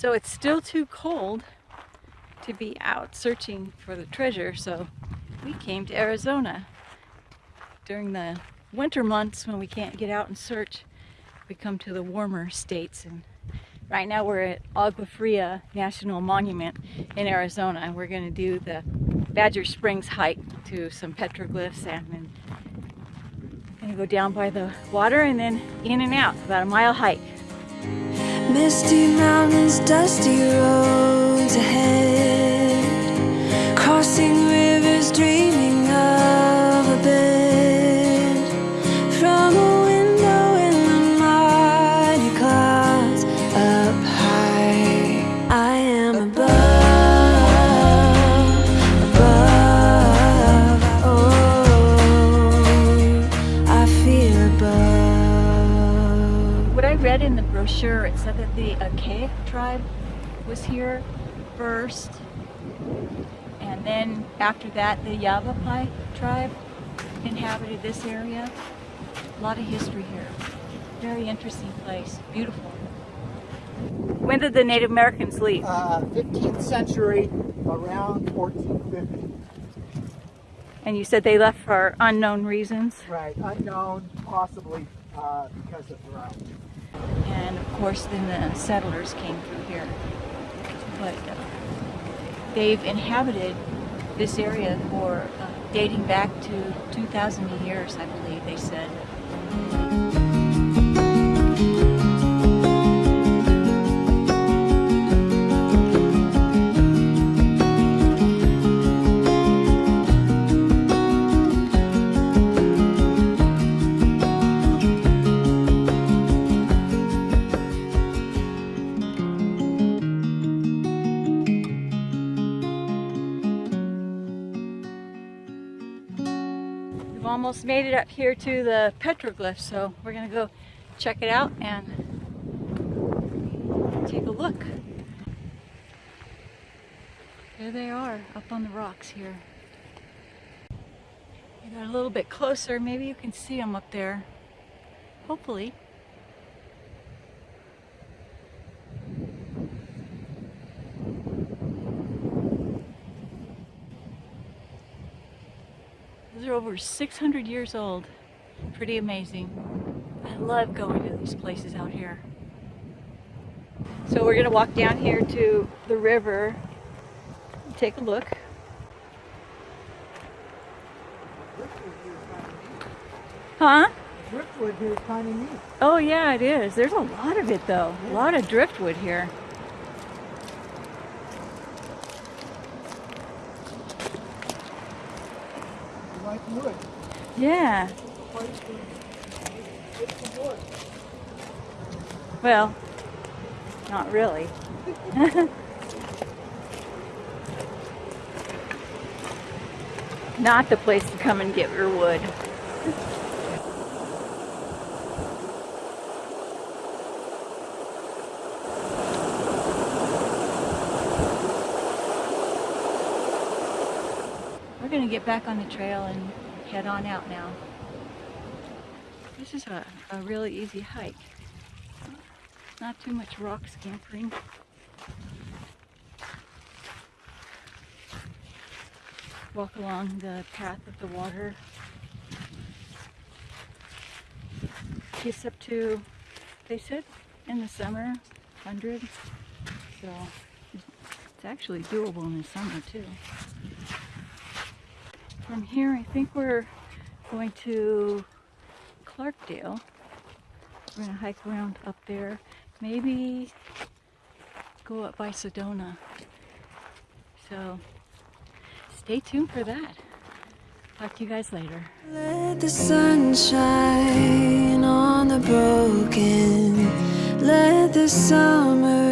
So it's still too cold to be out searching for the treasure, so we came to Arizona. During the winter months when we can't get out and search, we come to the warmer states. And right now we're at Agua Fria National Monument in Arizona. and We're going to do the Badger Springs hike to some petroglyphs and then going to go down by the water and then in and out, about a mile hike. Misty mountains, dusty roads What I read in the brochure, it said that the Archaic tribe was here first, and then after that the Yavapai tribe inhabited this area. A lot of history here. Very interesting place. Beautiful. When did the Native Americans leave? Uh, 15th century, around 1450. And you said they left for unknown reasons. Right, unknown, possibly uh, because of drought. And of course then the settlers came through here. But uh, they've inhabited this area for uh, dating back to 2,000 years, I believe they said. Almost made it up here to the petroglyph, so we're gonna go check it out and take a look. There they are, up on the rocks here. We got a little bit closer, maybe you can see them up there. Hopefully. Those are over 600 years old. Pretty amazing. I love going to these places out here. So we're gonna walk down here to the river, take a look. Huh? Driftwood here is kind of neat. Oh yeah, it is. There's a lot of it though. A lot of driftwood here. Like wood. Yeah. Well, not really. not the place to come and get your wood. Going to get back on the trail and head on out now. This is a, a really easy hike. Not too much rock scampering. Walk along the path of the water. Gets up to, they said, in the summer, 100. So it's actually doable in the summer too. From here, I think we're going to Clarkdale. We're gonna hike around up there. Maybe go up by Sedona. So stay tuned for that. Talk to you guys later. Let the sun shine on the broken. Let the summer